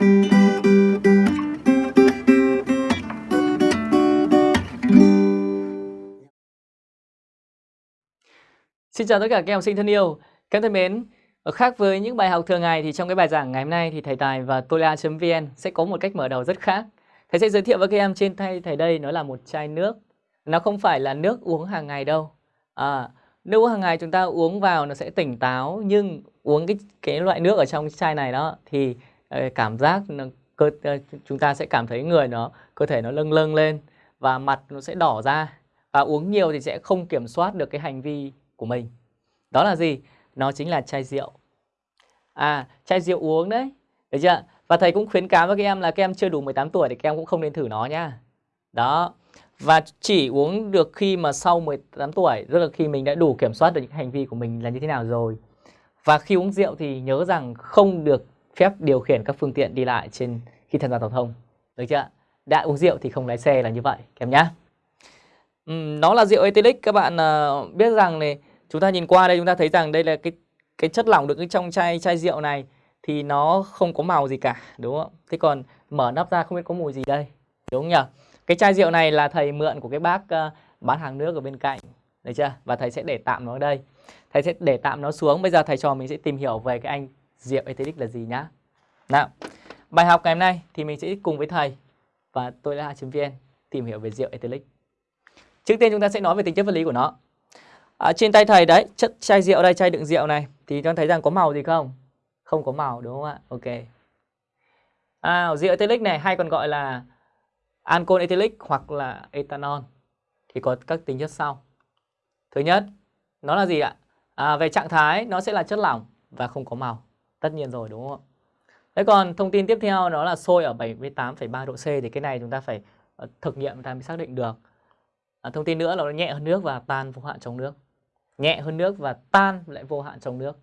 Xin chào tất cả các học sinh thân yêu. Các em thân mến, khác với những bài học thường ngày thì trong cái bài giảng ngày hôm nay thì thầy Tài và tola.vn sẽ có một cách mở đầu rất khác. Thầy sẽ giới thiệu với các em trên tay thầy đây nó là một chai nước. Nó không phải là nước uống hàng ngày đâu. À, nước uống hàng ngày chúng ta uống vào nó sẽ tỉnh táo nhưng uống cái cái loại nước ở trong chai này đó thì Ờ, cảm giác nó, cơ ờ, chúng ta sẽ cảm thấy người nó cơ thể nó lâng lâng lên và mặt nó sẽ đỏ ra và uống nhiều thì sẽ không kiểm soát được cái hành vi của mình. Đó là gì? Nó chính là chai rượu. À, chai rượu uống đấy. Được chưa? Và thầy cũng khuyến cáo với các em là các em chưa đủ 18 tuổi thì các em cũng không nên thử nó nhá. Đó. Và chỉ uống được khi mà sau 18 tuổi, tức là khi mình đã đủ kiểm soát được những hành vi của mình là như thế nào rồi. Và khi uống rượu thì nhớ rằng không được phép điều khiển các phương tiện đi lại trên khi tham gia giao thông. Được chưa? Đã uống rượu thì không lái xe là như vậy, các em nhá. Uhm, nó là rượu ethylic các bạn uh, biết rằng này chúng ta nhìn qua đây chúng ta thấy rằng đây là cái cái chất lỏng được trong chai chai rượu này thì nó không có màu gì cả đúng không? Thế còn mở nắp ra không biết có mùi gì đây đúng không nhỉ? Cái chai rượu này là thầy mượn của cái bác uh, bán hàng nước ở bên cạnh được chưa? Và thầy sẽ để tạm nó ở đây. Thầy sẽ để tạm nó xuống. Bây giờ thầy trò mình sẽ tìm hiểu về cái anh diệu etheric là gì nhá. Nào, bài học ngày hôm nay thì mình sẽ cùng với thầy và tôi là vn tìm hiểu về rượu etheric. Trước tiên chúng ta sẽ nói về tính chất vật lý của nó. À, trên tay thầy đấy, chất chai rượu đây, chai đựng rượu này thì cho thấy rằng có màu gì không? Không có màu đúng không ạ? Ok. À, rượu etheric này hay còn gọi là alcohol etheric hoặc là ethanol thì có các tính chất sau. Thứ nhất, nó là gì ạ? À, về trạng thái nó sẽ là chất lỏng và không có màu. Tất nhiên rồi đúng không ạ? Thế còn thông tin tiếp theo nó là sôi ở 78,3 độ C thì cái này chúng ta phải ờ, thực nghiệm chúng ta mới xác định được. À, thông tin nữa là nó nhẹ hơn nước và tan vô hạn trong nước. Nhẹ hơn nước và tan lại vô hạn trong nước.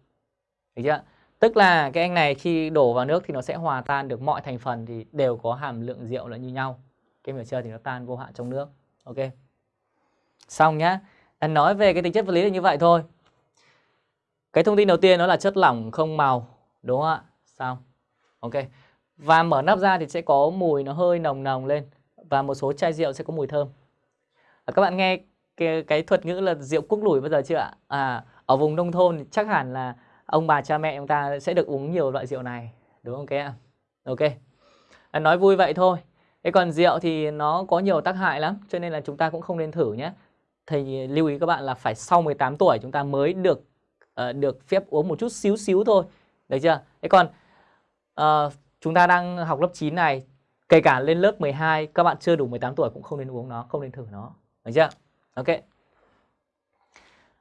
Được chưa? Tức là cái anh này khi đổ vào nước thì nó sẽ hòa tan được mọi thành phần thì đều có hàm lượng rượu là như nhau. Cái hiểu chưa thì nó tan vô hạn trong nước. Ok. Xong nhá. Anh nói về cái tính chất vật lý là như vậy thôi. Cái thông tin đầu tiên nó là chất lỏng không màu, đúng không ạ? Xong. Ok. Và mở nắp ra thì sẽ có mùi nó hơi nồng nồng lên và một số chai rượu sẽ có mùi thơm. À, các bạn nghe cái, cái thuật ngữ là rượu cuốc lủi bao giờ chưa ạ? À, ở vùng nông thôn chắc hẳn là ông bà cha mẹ chúng ta sẽ được uống nhiều loại rượu này, đúng không các em? Ok. À, nói vui vậy thôi. Thế còn rượu thì nó có nhiều tác hại lắm, cho nên là chúng ta cũng không nên thử nhé. Thầy lưu ý các bạn là phải sau 18 tuổi chúng ta mới được uh, được phép uống một chút xíu xíu thôi. Được chưa? Thế còn uh, chúng ta đang học lớp 9 này, kể cả lên lớp 12 các bạn chưa đủ 18 tuổi cũng không nên uống nó, không nên thử nó. Được chưa? Ok.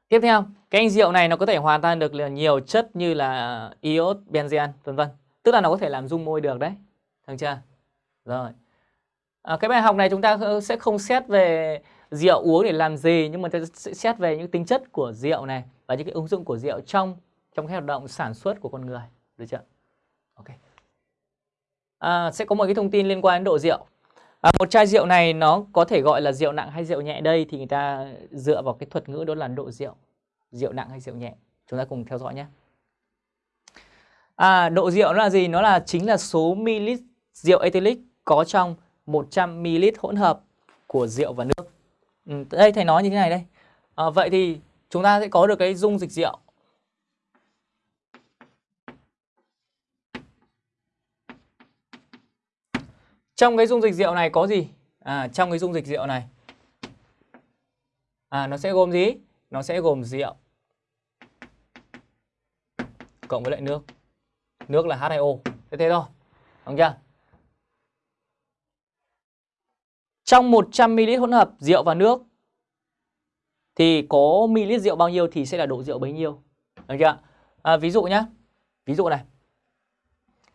Tiếp theo, cái anh rượu này nó có thể hòa tan được nhiều chất như là iốt, benzen, vân vân. Tức là nó có thể làm dung môi được đấy. Được chưa? Rồi. À, cái bài học này chúng ta ờ, sẽ không xét về rượu uống để làm gì nhưng mà sẽ xét về những tính chất của rượu này và những cái ứng dụng của rượu trong trong cái hoạt động sản xuất của con người. Được chưa? Ok. À, sẽ có một cái thông tin liên quan đến độ rượu. À, một chai rượu này nó có thể gọi là rượu nặng hay rượu nhẹ đây thì người ta dựa vào cái thuật ngữ đó là độ rượu. Rượu nặng hay rượu nhẹ. Chúng ta cùng theo dõi nhé. À, độ rượu nó là gì? Nó là chính là số ml rượu ethylic có trong 100 ml hỗn hợp của rượu và nước. Ừ, đây thầy nói như thế này đây. À, vậy thì chúng ta sẽ có được cái dung dịch rượu Trong cái dung dịch rượu này có gì? À, trong cái dung dịch rượu này à, nó sẽ gồm gì? Nó sẽ gồm rượu cộng với lại nước. Nước là H2O. Thế thế thôi. Đúng chưa? Trong 100ml hỗn hợp rượu và nước thì có ml rượu bao nhiêu thì sẽ là độ rượu bấy nhiêu. Được chưa? À, ví dụ nhá. Ví dụ này.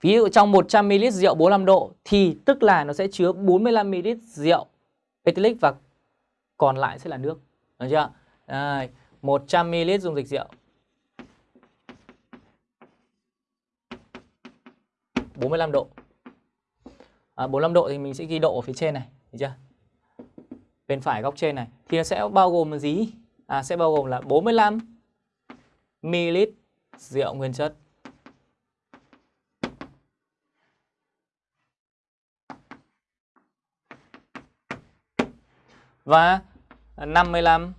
Ví dụ trong 100ml rượu 45 độ thì tức là nó sẽ chứa 45ml rượu ethylic và còn lại sẽ là nước. Được chưa? Đây, 100ml dung dịch rượu. 45 độ. À, 45 độ thì mình sẽ ghi độ ở phía trên này, được chưa? Bên phải góc trên này thì nó sẽ bao gồm là gì? À sẽ bao gồm là 45 ml rượu nguyên chất. Và 55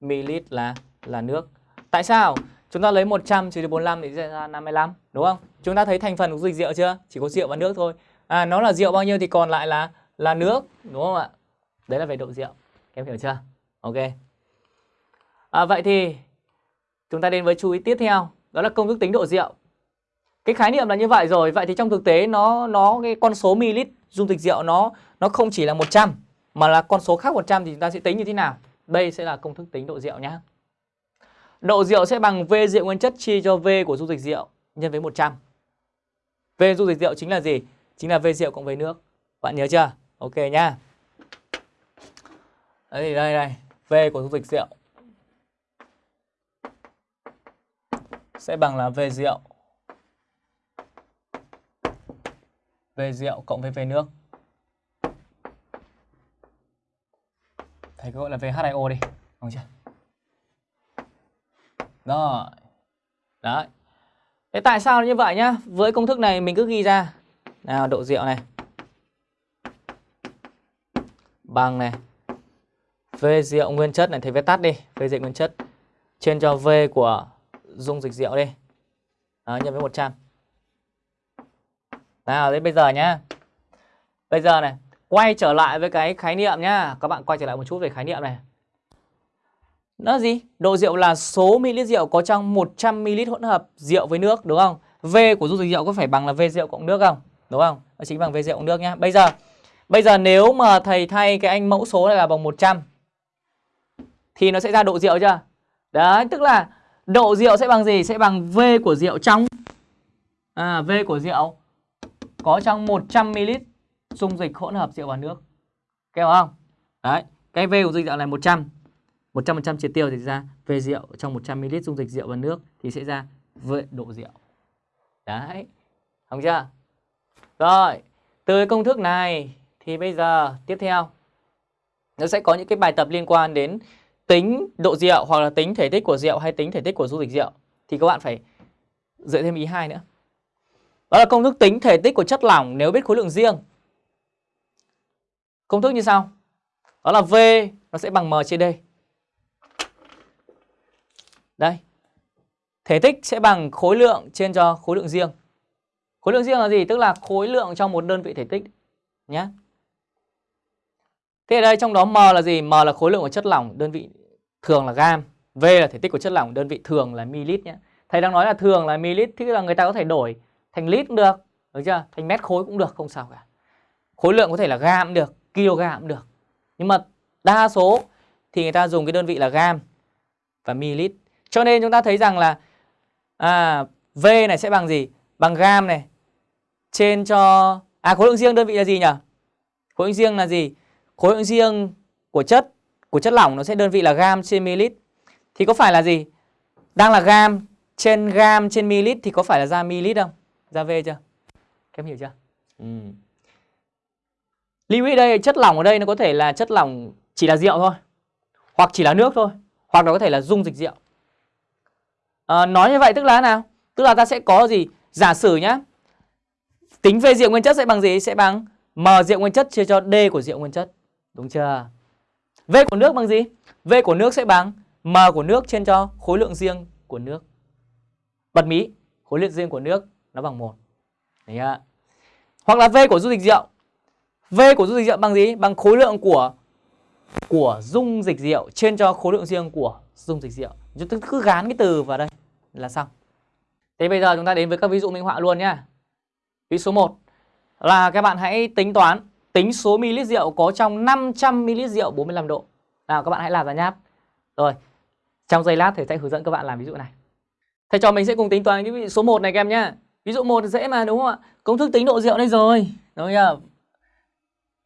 ml là là nước. Tại sao? Chúng ta lấy 100 trừ đi 45 thì sẽ ra 55, đúng không? Chúng ta thấy thành phần của dung dịch rượu chưa? Chỉ có rượu và nước thôi. À nó là rượu bao nhiêu thì còn lại là là nước, đúng không ạ? Đấy là về độ rượu. Em hiểu chưa? Ok. À, vậy thì chúng ta đến với chú ý tiếp theo, đó là công thức tính độ rượu. Cái khái niệm là như vậy rồi, vậy thì trong thực tế nó nó cái con số ml dung dịch rượu nó nó không chỉ là 100 mà là con số khác 100 thì chúng ta sẽ tính như thế nào? Đây sẽ là công thức tính độ rượu nhé. Độ rượu sẽ bằng V rượu nguyên chất chia cho V của dung dịch rượu nhân với 100. V dung dịch rượu chính là gì? Chính là V rượu cộng V nước. Bạn nhớ chưa? Ok nhá. Đây đây đây, V của dung dịch rượu sẽ bằng là V rượu V rượu cộng với V nước. Thầy cứ gọi là VHIO đi, đúng chưa? Rồi. Đấy. Thế tại sao như vậy nhá? Với công thức này mình cứ ghi ra. Nào độ rượu này. Bằng này. V rượu nguyên chất này thầy viết tắt đi, V rượu nguyên chất trên cho V của dung dịch rượu đi. Đó, nhân với 100. Nào thế bây giờ nhá. Bây giờ này, quay trở lại với cái khái niệm nhá. Các bạn quay trở lại một chút về khái niệm này. Nó gì? Độ rượu là số ml rượu có trong 100 ml hỗn hợp rượu với nước đúng không? V của dung dịch rượu có phải bằng là V rượu cộng nước không? Đúng không? Nó chính bằng V rượu cộng nước nhá. Bây giờ bây giờ nếu mà thầy thay cái anh mẫu số này là bằng 100 thì nó sẽ ra độ rượu chưa? Đấy, tức là độ rượu sẽ bằng gì? Sẽ bằng V của rượu trong à V của rượu có trong 100 ml dung dịch hỗn hợp rượu và nước. hiểu không? Đấy, cái V của dung dịch rượu này 100 100% triệt tiêu thì ra về rượu trong 100ml dung dịch rượu và nước thì sẽ ra V độ rượu. Đấy. Không chưa? Rồi, từ công thức này thì bây giờ tiếp theo nó sẽ có những cái bài tập liên quan đến tính độ rượu hoặc là tính thể tích của rượu hay tính thể tích của dung dịch rượu thì các bạn phải dựa thêm ý hai nữa. Đó là công thức tính thể tích của chất lỏng nếu biết khối lượng riêng. Công thức như sau. Đó là V nó sẽ bằng M trên D. Đây. Thể tích sẽ bằng khối lượng trên cho khối lượng riêng. Khối lượng riêng là gì? Tức là khối lượng trong một đơn vị thể tích nhé. Thế ở đây trong đó M là gì? M là khối lượng của chất lỏng, đơn vị thường là gam. V là thể tích của chất lỏng, đơn vị thường là ml nhé. Thầy đang nói là thường là ml, thì là người ta có thể đổi thành lít cũng được, được chưa? Thành mét khối cũng được, không sao cả. Khối lượng có thể là gam cũng được, kg cũng được. Nhưng mà đa số thì người ta dùng cái đơn vị là gam và ml. Cho nên chúng ta thấy rằng là à, V này sẽ bằng gì? Bằng gam này trên cho à khối lượng riêng đơn vị là gì nhỉ? Khối lượng riêng là gì? Khối lượng riêng của chất của chất lỏng nó sẽ đơn vị là gam trên ml. Thì có phải là gì? Đang là gam trên gam trên ml thì có phải là ra ml không? Ra V chưa? Các em hiểu chưa? Ừ. Lưu ý đây chất lỏng ở đây nó có thể là chất lỏng chỉ là rượu thôi hoặc chỉ là nước thôi hoặc nó có thể là dung dịch rượu. À, nói như vậy tức là nào? Tức là ta sẽ có gì? Giả sử nhá tính về rượu nguyên chất sẽ bằng gì? Sẽ bằng m rượu nguyên chất chia cho d của rượu nguyên chất. Đúng chưa? V của nước bằng gì? V của nước sẽ bằng m của nước trên cho khối lượng riêng của nước. Bật mí khối lượng riêng của nước nó bằng một. Đấy ạ. hoặc là v của dung dịch rượu v của dung dịch rượu bằng gì? Bằng khối lượng của của dung dịch rượu trên cho khối lượng riêng của dung dịch rượu. Chúng ta cứ gán cái từ vào đây là xong. Thế bây giờ chúng ta đến với các ví dụ minh họa luôn nhá. Ví số 1 là các bạn hãy tính toán tính số ml rượu có trong 500 ml rượu 45 độ. Nào, các bạn hãy làm ra nháp. Rồi, trong giây lát thầy sẽ hướng dẫn các bạn làm ví dụ này. Thầy cho mình sẽ cùng tính toán cái ví dụ số 1 này các em nhá. Ví dụ 1 dễ mà, đúng không ạ? Công thức tính độ rượu đây rồi. Đúng không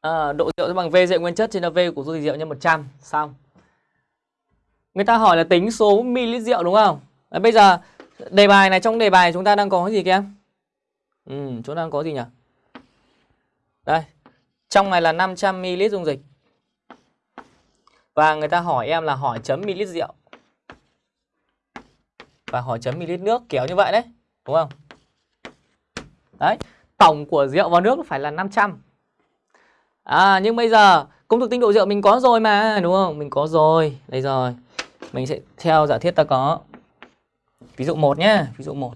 à, độ rượu sẽ bằng V rượu nguyên chất trên là V của dung dịch rượu nhân 100 xong Người ta hỏi là tính số ml rượu đúng không? à, bây giờ đề bài này trong đề bài chúng ta đang có cái gì các em? Ừ, chúng ta đang có gì nhỉ? Đây. Trong này là 500 ml dung dịch. Và người ta hỏi em là hỏi chấm ml rượu. Và hỏi chấm ml nước kéo như vậy đấy, đúng không? Đấy, tổng của rượu và nước phải là 500. À nhưng bây giờ công thức tinh độ rượu mình có rồi mà, đúng không? Mình có rồi, đây rồi. Mình sẽ theo giả thiết ta có ví dụ 1 nhé, ví dụ 1.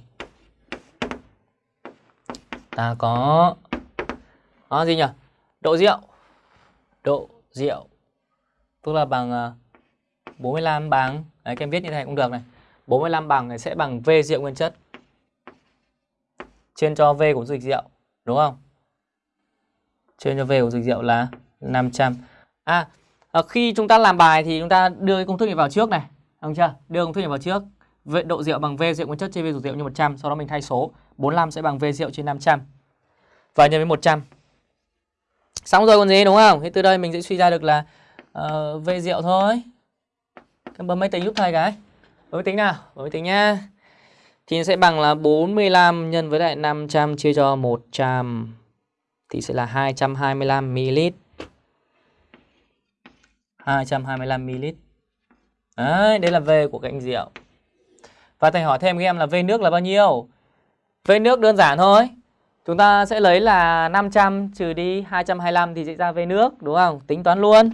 Ta có đó gì nhỉ? Độ rượu. Độ rượu tức là bằng à, 45 bằng đấy các em viết như thế này cũng được này. 45 bằng này sẽ bằng V rượu nguyên chất trên cho V của dịch rượu, đúng không? Trên cho V của dịch rượu là 500. À, à, khi chúng ta làm bài thì chúng ta đưa cái công thức này vào trước này, đúng chưa? Đưa công thức này vào trước. V độ rượu bằng V rượu nguyên chất trên V của rượu như 100, sau đó mình thay số. 45 sẽ bằng V rượu trên 500. Và nhân với 100. Xong rồi còn gì đúng không? thì từ đây mình sẽ suy ra được là ờ, uh, V rượu thôi. em bấm máy tính giúp thầy cái. Bấm máy tính nào? Bấm máy tính nhá Thì sẽ bằng là 45 nhân với lại 500 chia cho 100 thì sẽ là 225 ml. 225 ml. Đấy, đây là V của cạnh rượu. Và thầy hỏi thêm các em là V nước là bao nhiêu? V nước đơn giản thôi. Chúng ta sẽ lấy là 500 trừ đi 225 thì sẽ ra V nước, đúng không? Tính toán luôn.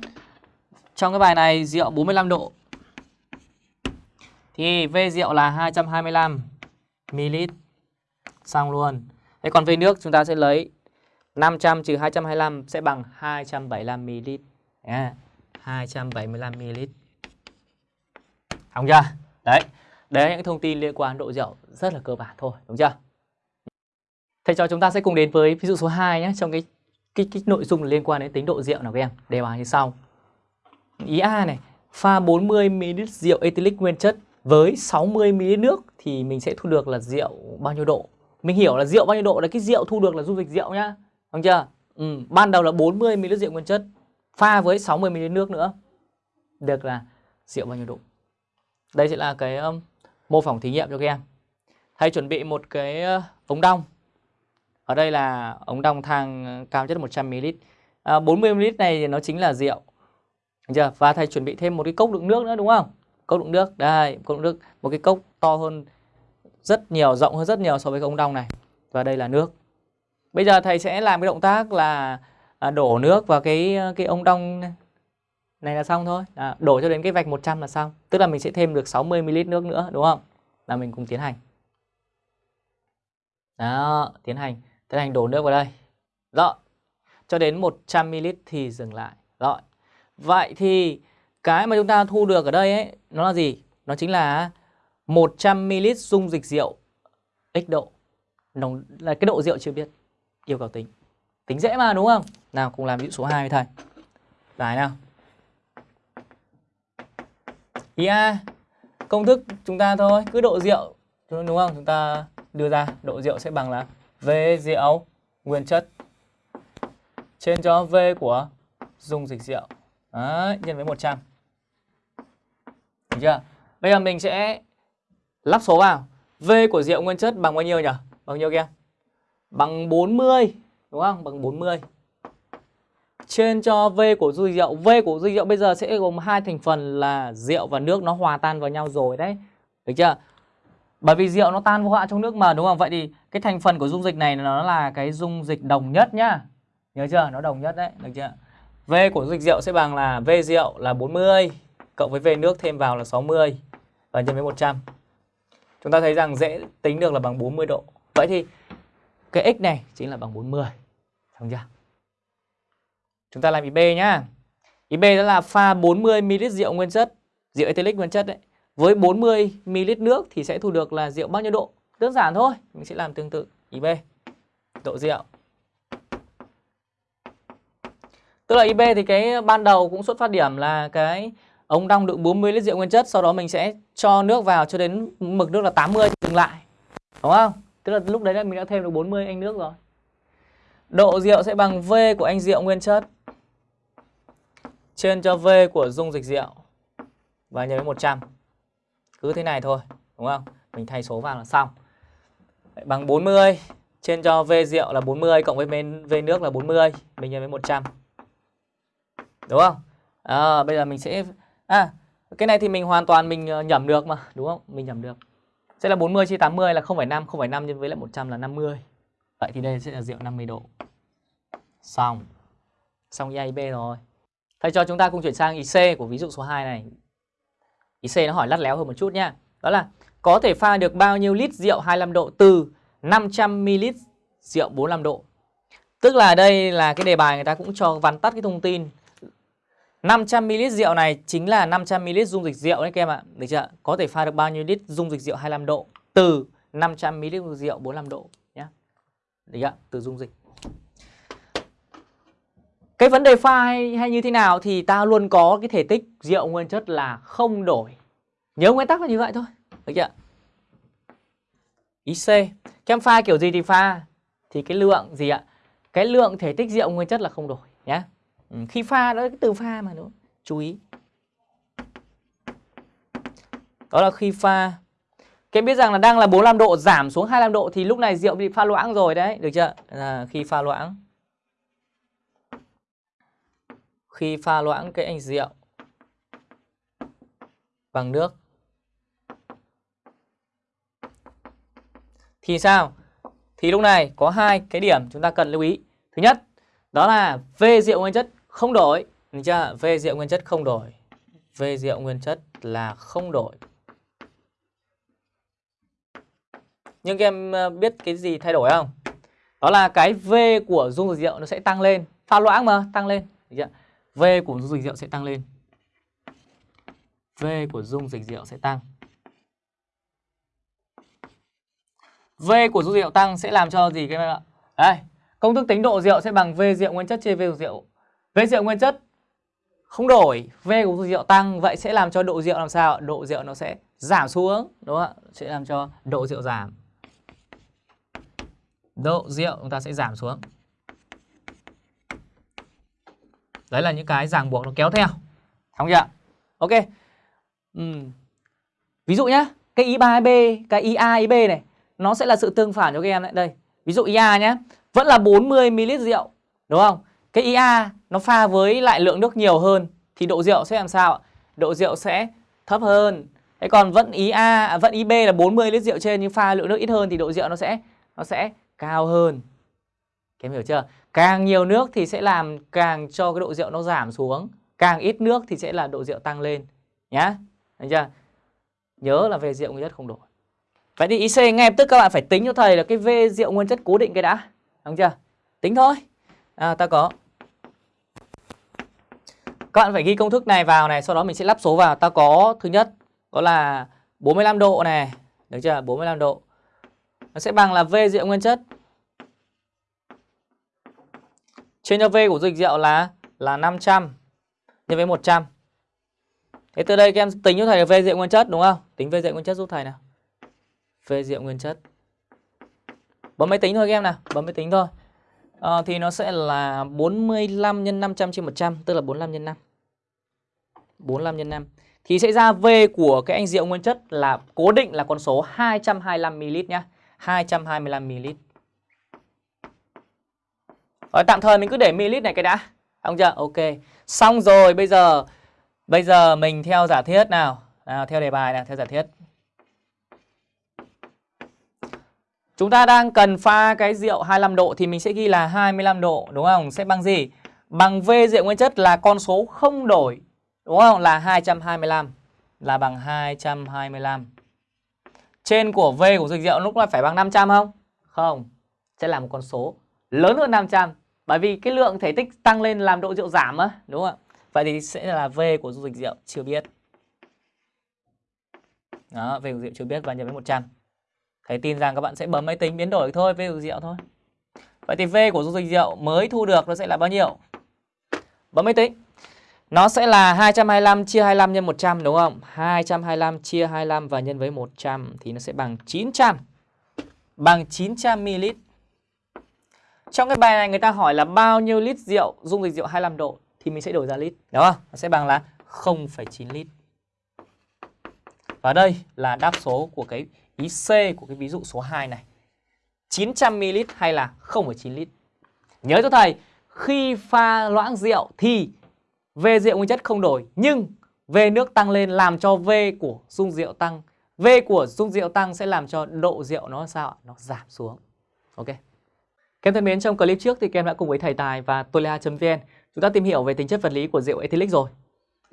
Trong cái bài này rượu 45 độ. Thì V rượu là 225 ml. Xong luôn. Thế còn V nước chúng ta sẽ lấy 500 trừ 225 sẽ bằng 275 ml. À, 275 ml. không chưa? Đấy. Đấy là những thông tin liên quan độ rượu rất là cơ bản thôi, đúng chưa? Thầy cho chúng ta sẽ cùng đến với ví dụ số 2 nhé trong cái cái, cái nội dung liên quan đến tính độ rượu nào các em. Đề bài như sau. Ý A này, pha 40 ml rượu ethylic nguyên chất với 60 ml nước thì mình sẽ thu được là rượu bao nhiêu độ? Mình hiểu là rượu bao nhiêu độ là cái rượu thu được là dung dịch rượu nhá. Đúng chưa? Ừ, ban đầu là 40 ml rượu nguyên chất pha với 60 ml nước nữa. Được là rượu bao nhiêu độ? Đây sẽ là cái um, mô phỏng thí nghiệm cho các em. Thầy chuẩn bị một cái uh, ống đong. Ở đây là ống đong thang cao nhất 100ml. À, 40ml này thì nó chính là rượu. Được chưa? Và thầy chuẩn bị thêm một cái cốc đựng nước nữa đúng không? Cốc đựng nước. Đây, cốc đựng nước. Một cái cốc to hơn rất nhiều, rộng hơn rất nhiều so với cái ống đong này. Và đây là nước. Bây giờ thầy sẽ làm cái động tác là à, đổ nước vào cái ờ, cái ống đong này là xong thôi. À, đổ cho đến cái vạch 100 là xong. Tức là mình sẽ thêm được 60ml nước nữa đúng không? Là mình cùng tiến hành. Đó, tiến hành. Tiến hành đổ nước vào đây. Rồi. Cho đến 100ml thì dừng lại. Rồi. Vậy thì cái mà chúng ta thu được ở đây ấy, nó là gì? Nó chính là 100ml dung dịch rượu x độ. Nồng là cái độ rượu chưa biết. Yêu cầu tính. Tính dễ mà đúng không? Nào cùng làm ví dụ số 2 với thầy. Giải nào. Ý A. Công thức chúng ta thôi, cứ độ rượu đúng không? Chúng ta đưa ra độ rượu sẽ bằng là V rượu nguyên chất trên cho V của dung dịch rượu. Đấy, nhân với 100. Được chưa? Bây giờ mình sẽ lắp số vào. V của rượu nguyên chất bằng bao nhiêu nhỉ? Bằng nhiêu kia? Bằng 40, đúng không? Bằng 40. Trên cho V của dung rượu. V của dung rượu bây giờ sẽ gồm hai thành phần là rượu và nước nó hòa tan vào nhau rồi đấy. Được chưa? Bởi vì rượu nó tan vô hạn trong nước mà đúng không? Vậy thì cái thành phần của dung dịch này nó là cái dung dịch đồng nhất nhá. Nhớ chưa? Nó đồng nhất đấy, được chưa? V của dung dịch rượu sẽ bằng là V rượu là 40 cộng với V nước thêm vào là 60 và nhân với 100. Chúng ta thấy rằng dễ tính được là bằng 40 độ. Vậy thì cái x này chính là bằng 40. Xong chưa? Chúng ta làm ý B nhá. Ý B đó là pha 40 ml rượu nguyên chất, rượu ethylic nguyên chất đấy với 40 ml nước thì sẽ thu được là rượu bao nhiêu độ? Đơn giản thôi, mình sẽ làm tương tự. Ý B. Độ rượu. Tức là IB thì cái ban đầu cũng xuất phát điểm là cái ống đong đựng 40 lít rượu nguyên chất, sau đó mình sẽ cho nước vào cho đến mực nước là 80 dừng lại. Đúng không? Tức là lúc đấy là mình đã thêm được 40 anh nước rồi. Độ rượu sẽ bằng V của anh rượu nguyên chất trên cho V của dung dịch rượu và nhân với 100. Cứ thế này thôi, đúng không? Mình thay số vào là xong. Đấy, bằng 40 trên cho V rượu là 40 cộng với V nước là 40, mình nhân với 100. Đúng không? À, bây giờ mình sẽ à cái này thì mình hoàn toàn mình ờ, nhẩm được mà, đúng không? Mình nhẩm được. Sẽ là 40 chia 80 là 0,5, 0,5 nhân với lại 100 là 50. Vậy thì đây sẽ là rượu 50 độ. Xong. Xong ý A, B rồi. Thầy cho chúng ta cùng chuyển sang IC của ví dụ số 2 này. IC nó hỏi lắt léo hơn một chút nhá. Đó là có thể pha được bao nhiêu lít rượu 25 độ từ 500ml rượu 45 độ. Tức là đây là cái đề bài người ta cũng cho vắn tắt cái thông tin 500ml rượu này chính là 500ml dung dịch rượu đấy các em ạ. Được chưa? Có thể pha được bao nhiêu lít dung dịch rượu 25 độ từ 500ml rượu 45 độ nhé. Được chưa? Từ dung dịch. Cái vấn đề pha hay, hay như thế nào thì ta luôn có cái thể tích rượu nguyên chất là không đổi. Nhớ nguyên tắc là như vậy thôi. Được chưa? Ý C. Kem pha kiểu gì thì pha thì cái lượng gì ạ? Cái lượng thể tích rượu nguyên chất là không đổi nhé. Ừ, khi pha đó cái từ pha mà đúng Chú ý. Đó là khi pha. Các em biết rằng là đang là 45 độ giảm xuống 25 độ thì lúc này rượu bị pha loãng rồi đấy, được chưa? Là khi pha loãng. Khi pha loãng cái anh rượu bằng nước thì sao? Thì lúc này có hai cái điểm chúng ta cần lưu ý. Thứ nhất, đó là V rượu nguyên chất không đổi, được chưa? V rượu nguyên chất không đổi. V rượu nguyên chất là không đổi. Nhưng các em ờ, biết cái gì thay đổi không? Đó là cái V của dung dịch rượu nó sẽ tăng lên. Pha loãng mà, tăng lên. V của dung dịch rượu sẽ tăng lên. V của dung dịch rượu sẽ tăng. V của dung dịch rượu tăng sẽ làm cho gì các em ạ? Đây, công thức tính độ rượu sẽ bằng V rượu nguyên chất chia V rượu. V rượu nguyên chất không đổi, V của dung rượu tăng vậy sẽ làm cho độ rượu làm sao? Độ rượu nó sẽ giảm xuống, đúng không ạ? Sẽ làm cho độ rượu giảm. Độ rượu chúng ta sẽ giảm xuống. Đấy là những cái ràng buộc nó kéo theo. Không chưa? Ok. Ừ. Ví dụ nhá, cái I3B, cái IA, IB này nó sẽ là sự tương phản cho các em đấy. Đây, ví dụ IA nhé, vẫn là 40 ml rượu, đúng không? Cái IA nó pha với lại lượng nước nhiều hơn thì độ rượu sẽ làm sao Độ rượu sẽ thấp hơn. Thế còn vẫn ý A, à, vẫn ý B là 40 lít rượu trên nhưng pha lượng nước ít hơn thì độ rượu nó sẽ nó sẽ cao hơn. Các em hiểu chưa? Càng nhiều nước thì sẽ làm càng cho cái độ rượu nó giảm xuống, càng ít nước thì sẽ là độ rượu tăng lên nhá. Được chưa? Nhớ là về rượu nguyên chất không đổi. Vậy thì IC ngay lập tức các bạn phải tính cho thầy là cái V rượu nguyên chất cố định cái đã. Đúng chưa? Tính thôi. À, ta có. Các bạn phải ghi công thức này vào này, sau đó mình sẽ lắp số vào. Ta có thứ nhất đó là 45 độ này, được chưa? 45 độ. Nó sẽ bằng là V rượu nguyên chất trên cho V của dịch rượu là là 500 nhân với 100. Thế từ đây các em tính cho thầy là V rượu nguyên chất đúng không? Tính V rượu nguyên chất giúp thầy nào. V rượu nguyên chất. Bấm máy tính thôi các em nào, bấm máy tính thôi. À, thì nó sẽ là 45 nhân 500 trên 100, tức là 45 nhân 5. 45 nhân 5. Thì sẽ ra V của cái anh rượu nguyên chất là cố định là con số 225ml nhá. 225ml. Rồi tạm thời mình cứ để ml này cái đã. Không chưa? Ok. Xong rồi bây giờ bây giờ mình theo giả thiết nào. Nào theo đề bài nào, theo giả thiết. Chúng ta đang cần pha cái rượu 25 độ thì mình sẽ ghi là 25 độ đúng không? Sẽ bằng gì? Bằng V rượu nguyên chất là con số không đổi. Đúng không? Là 225. Là bằng 225. Trên của V của dịch rượu lúc này phải bằng 500 không? Không. Sẽ là một con số lớn hơn 500. Bởi vì cái lượng thể tích tăng lên làm độ rượu giảm á, đúng không ạ? Vậy thì sẽ là V của dung dịch rượu chưa biết. Đó, V của rượu chưa biết và nhân với 100. Thầy tin rằng các bạn sẽ bấm máy tính biến đổi thôi, V của rượu thôi. Vậy thì V của dung dịch rượu mới thu được nó sẽ là bao nhiêu? Bấm máy tính. Nó sẽ là 225 chia 25 nhân 100 đúng không? 225 chia 25 và nhân với 100 thì nó sẽ bằng 900. Bằng 900 ml. Trong cái bài này người ta hỏi là bao nhiêu lít rượu dung dịch rượu 25 độ thì mình sẽ đổi ra lít, đúng không? Nó sẽ bằng là 0,9 lít. Và đây là đáp số của cái ý C của cái ví dụ số 2 này. 900ml hay là 0,9 lít. Nhớ cho thầy, khi pha loãng rượu thì V rượu nguyên chất không đổi nhưng V nước tăng lên làm cho V của dung rượu tăng. V của dung rượu tăng sẽ làm cho độ rượu nó sao? Nó giảm xuống. Ok. kem thân mến, trong clip trước thì kem đã cùng với thầy Tài và Tolia.vn chúng ta tìm hiểu về tính chất vật lý của rượu ethylic rồi.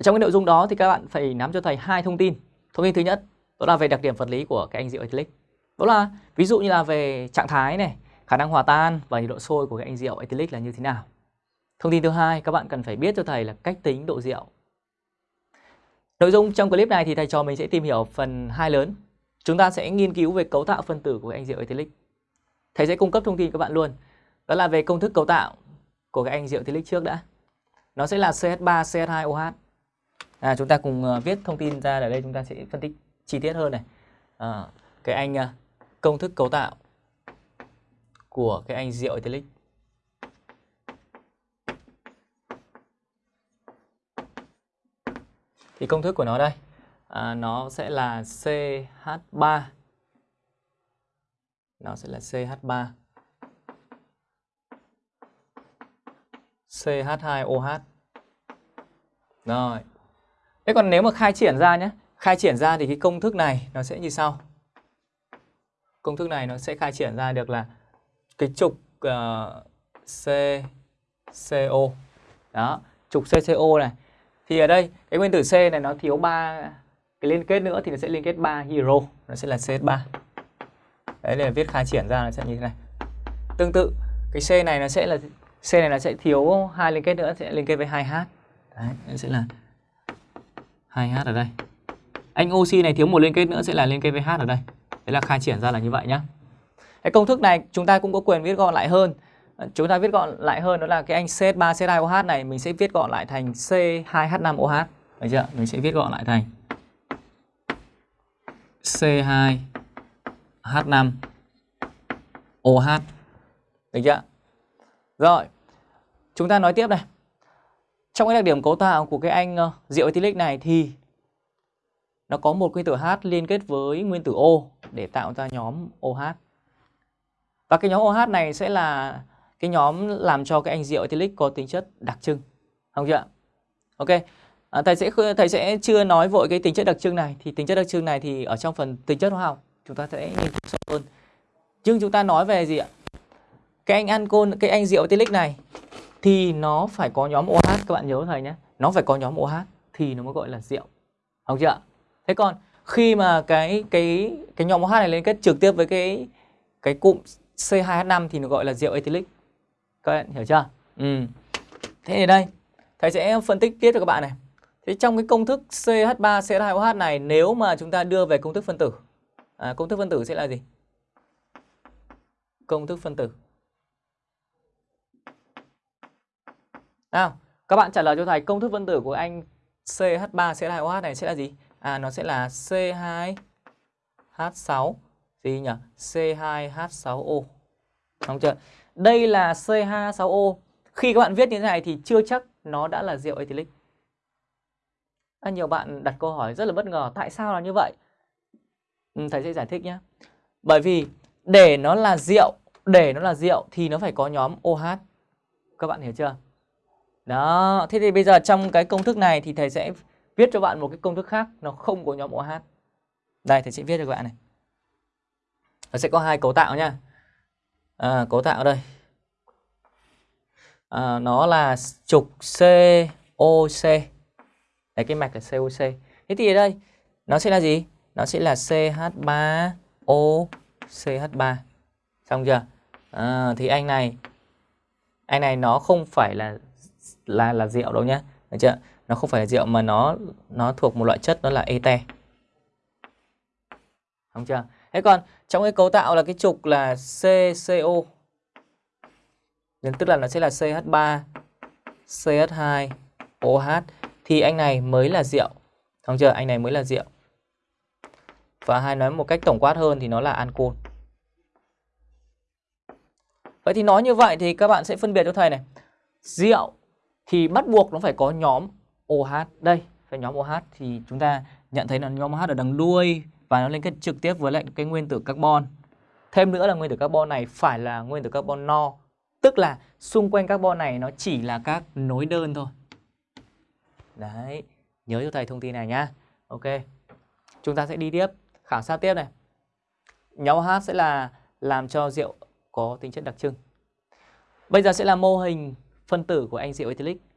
Trong cái nội dung đó thì các bạn phải nắm cho thầy hai thông tin. Thông tin thứ nhất đó là về đặc điểm vật lý của cái anh rượu ethylic. Đó là ví dụ như là về trạng thái này, khả năng hòa tan và nhiệt độ sôi của cái anh rượu ethylic là như thế nào. Thông tin thứ hai các bạn cần phải biết cho thầy là cách tính độ rượu. Nội dung trong clip này thì thầy trò mình sẽ tìm hiểu phần hai lớn. Chúng ta sẽ nghiên cứu về cấu tạo phân tử của cái anh rượu ethylic. Thầy sẽ cung cấp thông tin các bạn luôn. Đó là về công thức cấu tạo của cái anh rượu ethylic trước đã. Nó sẽ là CH3 CH2OH. À, chúng ta cùng uh, viết thông tin ra ở đây chúng ta sẽ phân tích chi tiết hơn này. À, cái anh à, công thức cấu tạo của cái anh rượu Italic Thì công thức của nó đây, à, nó sẽ là CH3. Nó sẽ là CH3 CH2OH. Rồi. Thế còn nếu mà khai triển ra nhé, khai triển ra thì cái công thức này nó sẽ như sau. Công thức này nó sẽ khai triển ra được là cái trục ờ, uh, CCO. Đó, trục CCO này. Thì ở đây cái nguyên tử C này nó thiếu ba cái liên kết nữa thì nó sẽ liên kết 3 hydro, nó sẽ là CH3. Đấy là viết khai triển ra nó sẽ như thế này. Tương tự cái C này nó sẽ là C này nó sẽ thiếu hai liên kết nữa sẽ liên kết với 2H. Đấy, nó sẽ là 2H ở đây. Anh oxy này thiếu một liên kết nữa sẽ là liên kết với H ở đây. Đấy là khai triển ra là như vậy nhá. Cái công thức này chúng ta cũng có quyền viết gọn lại hơn. Chúng ta viết gọn lại hơn đó là cái anh CH3 CH2OH này mình sẽ viết gọn lại thành C2H5OH. Được chưa? Mình sẽ viết gọn lại thành C2H5OH. Được chưa? Rồi, chúng ta nói tiếp này. Trong cái đặc điểm cấu tạo của cái anh uh, rượu ethylic này thì nó có một nguyên tử H liên kết với nguyên tử O để tạo ra nhóm OH. Và cái nhóm OH này sẽ là cái nhóm làm cho cái anh rượu ethylic có tính chất đặc trưng. Không chưa? Ok. À, thầy sẽ thầy sẽ chưa nói vội cái tính chất đặc trưng này thì tính chất đặc trưng này thì ở trong phần tính chất hóa học chúng ta sẽ nghiên cứu sâu hơn. Nhưng chúng ta nói về gì ạ? cái anh ancol cái anh rượu ethylic này thì nó phải có nhóm OH các bạn nhớ thầy nhé nó phải có nhóm OH thì nó mới gọi là rượu không chưa thế còn khi mà cái cái cái nhóm OH này liên kết trực tiếp với cái cái cụm C2H5 thì nó gọi là rượu ethylic các bạn hiểu chưa? Ừ. thế thì đây thầy sẽ phân tích tiếp cho các bạn này. Thế trong cái công thức CH3 CH2OH này nếu mà chúng ta đưa về công thức phân tử à, công thức phân tử sẽ là gì? Công thức phân tử. Nào, các bạn trả lời cho thầy công thức phân tử của anh CH3 CH2OH này sẽ là gì? À nó sẽ là C2H6 gì nhỉ? C2H6O. Đúng chưa? Đây là C2H6O. Khi các bạn viết như thế này thì chưa chắc nó đã là rượu ethylic. À, nhiều bạn đặt câu hỏi rất là bất ngờ tại sao là như vậy? Ừ, thầy sẽ giải thích nhé. Bởi vì để nó là rượu, để nó là rượu thì nó phải có nhóm OH. Các bạn hiểu chưa? Đó, thế thì bây giờ trong cái công thức này thì thầy sẽ viết cho bạn một cái công thức khác nó không có nhóm OH. Đây thì sẽ viết cho các bạn này. Nó sẽ có hai cấu tạo nha. À, cấu tạo đây. À, nó là trục COC. Đấy cái mạch là COC. Thế thì ở đây nó sẽ là gì? Nó sẽ là CH3O CH3. Xong chưa? À, thì anh này anh này nó không phải là là là rượu đâu nhá. được chưa nó không phải là rượu mà nó nó thuộc một loại chất đó là ete không chưa? Thế còn trong cái cấu tạo là cái trục là CCO nên tức là nó sẽ là CH3 CH2 OH thì anh này mới là rượu. Không chưa? Anh này mới là rượu. Và hai nói một cách tổng quát hơn thì nó là ancol vậy thì nói như vậy thì các bạn sẽ phân biệt cho thầy này. Rượu thì bắt buộc nó phải có nhóm OH đây cái nhóm OH thì chúng ta nhận thấy là nhóm OH ở đằng đuôi và nó liên kết trực tiếp với lại cái nguyên tử carbon. Thêm nữa là nguyên tử carbon này phải là nguyên tử carbon no, tức là xung quanh carbon này nó chỉ là các nối đơn thôi. Đấy, nhớ cho thầy thông tin này nhá. Ok, chúng ta sẽ đi tiếp, khảo sát tiếp này. Nhóm OH sẽ là làm cho rượu có tính chất đặc trưng. Bây giờ sẽ là mô hình phân tử của anh rượu ethylic.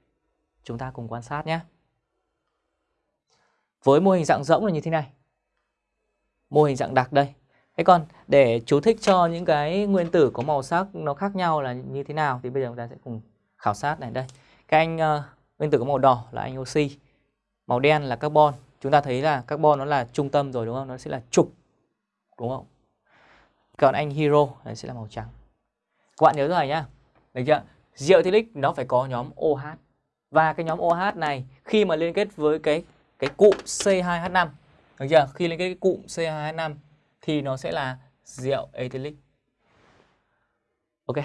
Chúng ta cùng quan sát nhé. với mô hình dạng rỗng là như thế này. Mô hình dạng đặc đây. Thế còn để chú thích cho những cái nguyên tử có màu sắc nó khác nhau là như thế nào thì bây giờ chúng ta sẽ cùng khảo sát này đây. Cái anh uh, nguyên tử có màu đỏ là anh oxy, màu đen là carbon. Chúng ta thấy là carbon nó là trung tâm rồi đúng không? Nó sẽ là trục. Đúng không? Còn anh hero này sẽ là màu trắng. Các bạn nhớ rồi nhá. Được chưa? Rượu ethylic nó phải có nhóm OH. Và cái nhóm OH này, khi mà liên kết với cái cái cụm C2H5 được chưa? Khi liên kết cái cụm C2H5 thì nó sẽ là rượu ethylic. Ok.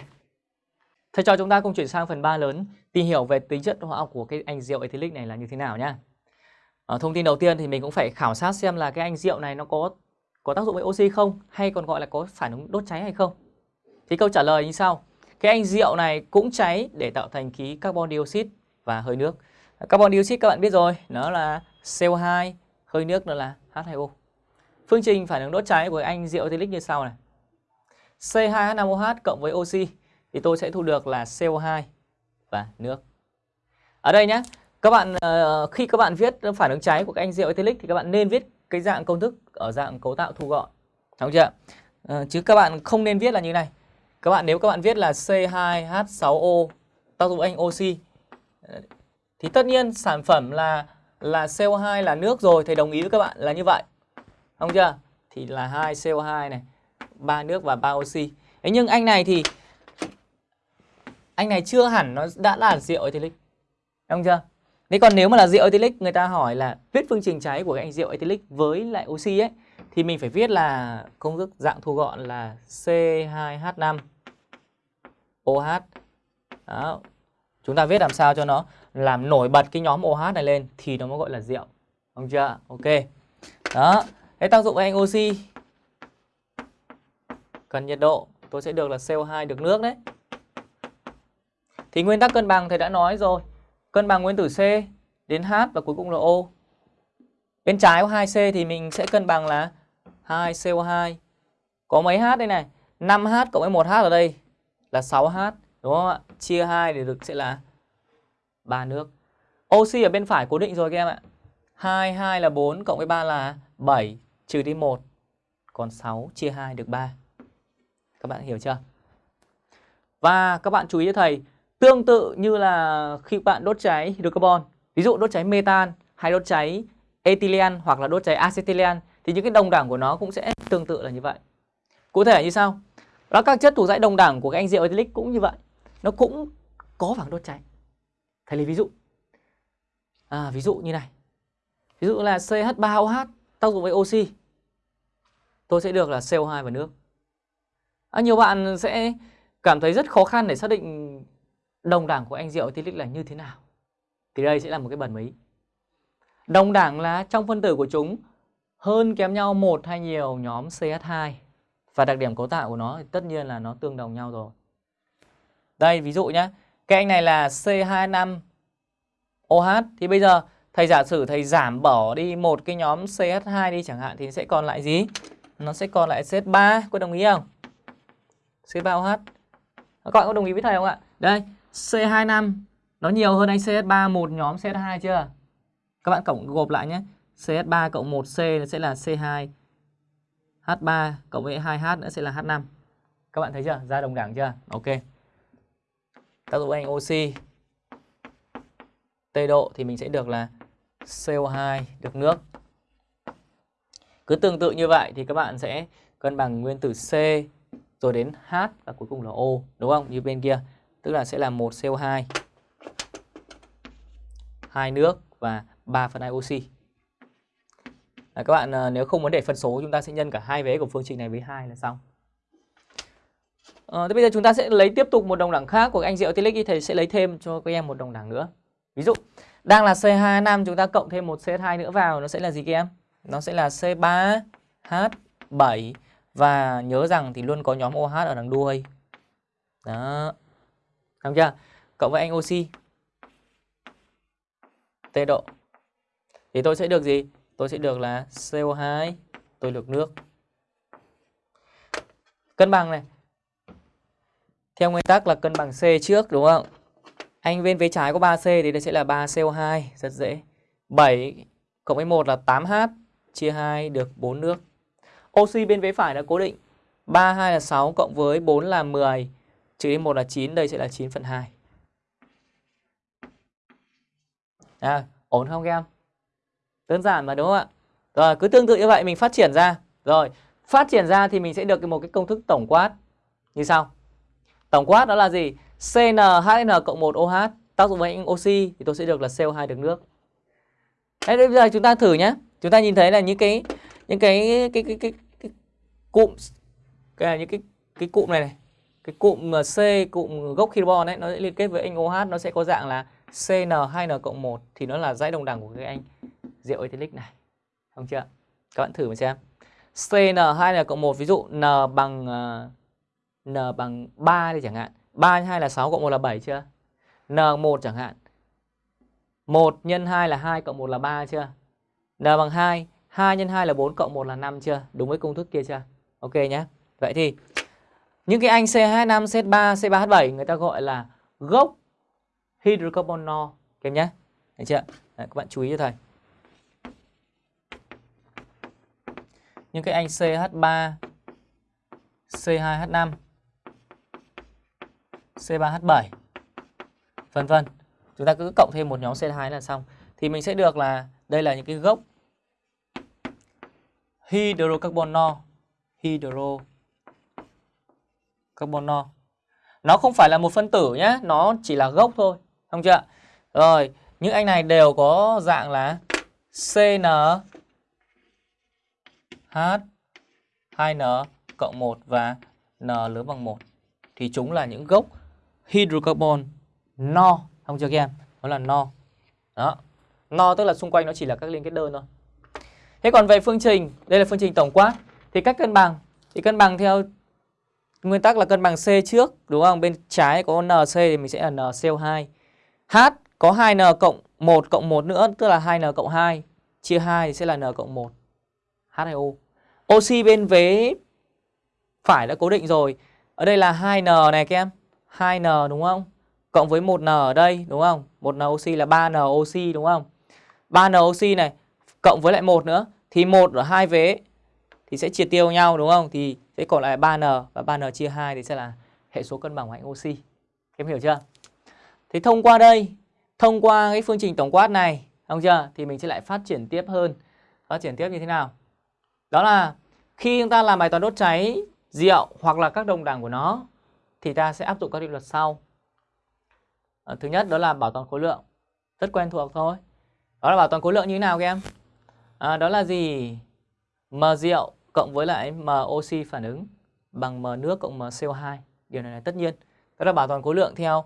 Thế cho chúng ta cùng chuyển sang phần 3 lớn, tìm hiểu về tính chất hóa học của cái anh rượu ethylic này là như thế nào nhá. Ở thông tin đầu tiên thì mình cũng phải khảo sát xem là cái anh rượu này nó có có tác dụng với oxy không, hay còn gọi là có phản ứng đốt cháy hay không. Thì câu trả lời như sau. Cái anh rượu này cũng cháy để tạo thành khí carbon dioxide và hơi nước. Carbon dioxide các bạn biết rồi, nó là CO2, hơi nước nó là H2O. Phương trình phản ứng đốt cháy của anh rượu ethylic như sau này. C2H5OH cộng với oxy thì tôi sẽ thu được là CO2 và nước. Ở đây nhé, các bạn ờ, khi các bạn viết phản ứng cháy của các anh rượu ethylic thì các bạn nên viết cái dạng công thức ở dạng cấu tạo thu gọn. Đúng chưa? Ờ, chứ các bạn không nên viết là như này. Các bạn nếu các bạn viết là C2H6O tác dụng anh oxy thì tất nhiên sản phẩm là là CO2 là nước rồi thầy đồng ý với các bạn là như vậy. Không chưa? Thì là hai CO2 này, ba nước và ba oxy. Thế nhưng anh này thì anh này chưa hẳn nó đã là rượu ethylic. Đúng chưa? Thế còn nếu mà là rượu ethylic người ta hỏi là viết phương trình cháy của cái anh rượu ethylic với lại oxy ấy thì mình phải viết là công thức dạng thu gọn là C2H5 OH. Đó. Chúng ta viết làm sao cho nó làm nổi bật cái nhóm OH này lên thì nó mới gọi là rượu. Đúng chưa? Ok. Đó. Cái tác dụng của anh oxy cần nhiệt độ tôi sẽ được là CO2 được nước đấy. Thì nguyên tắc cân bằng thầy đã nói rồi. Cân bằng nguyên tử C đến H và cuối cùng là O. Bên trái của 2C thì mình sẽ cân bằng là 2CO2. Có mấy H đây này? 5H cộng với 1H ở đây là 6H. Đúng không ạ? Chia 2 thì được sẽ là ba nước. Oxy ở bên phải cố định rồi các em ạ. 2, 2 là 4 cộng với 3 là 7 trừ đi 1. Còn 6 chia 2 được 3. Các bạn hiểu chưa? Và các bạn chú ý cho thầy, tương tự như là khi bạn đốt cháy hydrocarbon, ví dụ đốt cháy metan hay đốt cháy ethylene hoặc là đốt cháy acetylen thì những cái đồng đẳng của nó cũng sẽ tương tự là như vậy. Cụ thể như sau? Đó các chất thuộc dãy đồng đẳng của các anh rượu ethylic cũng như vậy. Nó cũng có phản đốt cháy. Thầy lấy ví dụ. À, ví dụ như này. Ví dụ là CH3OH tác dụng với oxy. Tôi sẽ được là CO2 và nước. À, nhiều bạn sẽ cảm thấy rất khó khăn để xác định đồng đẳng của anh rượu ethylic là như thế nào. Thì đây sẽ là một cái bẩn mí. Đồng đẳng là trong phân tử của chúng hơn kém nhau một hay nhiều nhóm CH2 và đặc điểm cấu tạo của nó thì tất nhiên là nó tương đồng nhau rồi. Đây ví dụ nhé. Cái anh này là C25OH thì bây giờ thầy giả sử thầy giảm bỏ đi một cái nhóm CH2 đi chẳng hạn thì sẽ còn lại gì? Nó sẽ còn lại CH3, có đồng ý không? CH3OH. Các bạn có đồng ý với thầy không ạ? Đây, C25 nó nhiều hơn anh CH3 một nhóm CH2 chưa? Các bạn cộng gộp lại nhé. CH3 cộng 1C nó sẽ là C2 H3 cộng với 2H nữa sẽ là H5. Các bạn thấy chưa? Ra đồng đẳng chưa? Ok. Tác dụng anh oxy T độ thì mình sẽ được là CO2 được nước. Cứ tương tự như vậy thì các bạn sẽ cân bằng nguyên tử C rồi đến H và cuối cùng là O đúng không? Như bên kia. Tức là sẽ là một CO2 hai nước và 3 phần 2 oxy. À, các bạn à, nếu không muốn để phân số chúng ta sẽ nhân cả hai vế của phương trình này với hai là xong. À, thế bây giờ chúng ta sẽ lấy tiếp tục một đồng đẳng khác của anh rượu ethylic thì thầy sẽ lấy thêm cho các em một đồng đẳng nữa. Ví dụ đang là C25 chúng ta cộng thêm một CH2 nữa vào nó sẽ là gì các em? Nó sẽ là C3H7 và nhớ rằng thì luôn có nhóm OH ở đằng đuôi. Đó. Xong chưa? Cộng với anh oxy. T độ. Thì tôi sẽ được gì? Tôi sẽ được là CO2, tôi được nước. Cân bằng này. Theo nguyên tắc là cân bằng C trước đúng không? Anh bên phía trái có 3C thì đây sẽ là 3CO2, rất dễ. 7 cộng với 1 là 8H chia 2 được 4 nước. Oxy bên vế phải đã cố định. 3, 2 là 6 cộng với 4 là 10 trừ đi 1 là 9, đây sẽ là 9 phần 2. À, ổn không các em? Đơn giản mà đúng không ạ? Rồi, cứ tương tự như vậy mình phát triển ra. Rồi, phát triển ra thì mình sẽ được một cái công thức tổng quát như sau. Tổng quát đó là gì? CnHN cộng 1 OH tác dụng với anh oxy thì tôi sẽ được là CO2 được nước. Thế bây giờ chúng ta thử nhé. Chúng ta nhìn thấy là những cái những cái cái cái cái, cái cụm cái là những cái cái cụm này này. Cái cụm C cụm gốc carbon ấy nó sẽ liên kết với anh OH nó sẽ có dạng là CN2N cộng 1 thì nó là dãy đồng đẳng của cái anh rượu ethylic này. Không chưa? Các bạn thử mà xem. CN2N cộng 1 ví dụ N bằng uh, N bằng 3 đi chẳng hạn. 3 x 2 là 6 cộng 1 là 7 chưa? N1 chẳng hạn. 1 x 2 là 2 cộng 1 là 3 chưa? N bằng 2, 2 x 2 là 4 cộng 1 là 5 chưa? Đúng với công thức kia chưa? Ok nhé. Vậy thì những cái anh C25, C3, C3H7 người ta gọi là gốc hydrocarbon no. Các em nhé. Được chưa? Đấy, các bạn chú ý cho thầy. Những cái anh CH3, C2H5, C3H7 vân vân. Chúng ta cứ cộng thêm một nhóm C2 là xong. Thì mình sẽ được là đây là những cái gốc hydrocarbonol hydrocarbonol. Nó không phải là một phân tử nhé, nó chỉ là gốc thôi, không chưa? Rồi, những anh này đều có dạng là CN H 2N cộng 1 và N lớn bằng 1 thì chúng là những gốc hydrocarbon, no. Không chưa các em? Đó là no. Đó. No tức là xung quanh nó chỉ là các liên kết đơn thôi. Thế còn về phương trình, đây là phương trình tổng quát. Thì cách cân bằng, thì cân bằng theo nguyên tắc là cân bằng C trước, đúng không? Bên trái có NC thì mình sẽ là NCO2 H có 2N cộng 1 cộng 1 nữa, tức là 2N cộng 2 chia 2 thì sẽ là N cộng 1 H2O oxy bên vế phải đã cố định rồi. Ở đây là 2N này các em. 2N đúng không cộng với 1N ở đây đúng không? 1N oxy là 3N oxy đúng không? 3N oxy này cộng với lại 1 nữa thì 1 ở hai vế thì sẽ chia tiêu nhau đúng không? Thì sẽ còn lại 3N và 3N chia 2 thì sẽ là hệ số cân bằng của hạnh oxy. Em hiểu chưa? Thì thông qua đây, thông qua cái phương trình tổng quát này, không chưa? Thì mình sẽ lại phát triển tiếp hơn. Phát triển tiếp như thế nào? Đó là khi chúng ta làm bài toán đốt cháy rượu hoặc là các đồng đẳng của nó thì ta sẽ áp dụng các định luật sau. À, thứ nhất đó là bảo toàn khối lượng. Rất quen thuộc thôi. Đó là bảo toàn khối lượng như thế nào các em? À, đó là gì? M rượu cộng với lại M oxy phản ứng bằng M nước cộng M CO2. Điều này là tất nhiên. Đó là bảo toàn khối lượng theo